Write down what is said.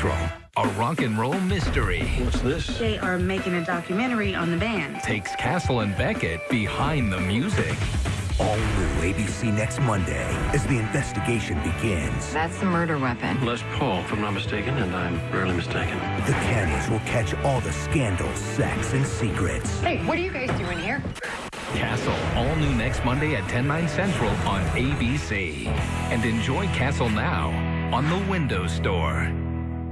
Central, a rock and roll mystery What's this? They are making a documentary on the band. takes Castle and Beckett behind the music. All new ABC next Monday as the investigation begins. That's the murder weapon. Les Paul, if I'm not mistaken, and I'm rarely mistaken. The Kennys will catch all the scandals, sex, and secrets. Hey, what are you guys doing here? Castle, all new next Monday at 10, 9 central on ABC. And enjoy Castle now on the Windows Store.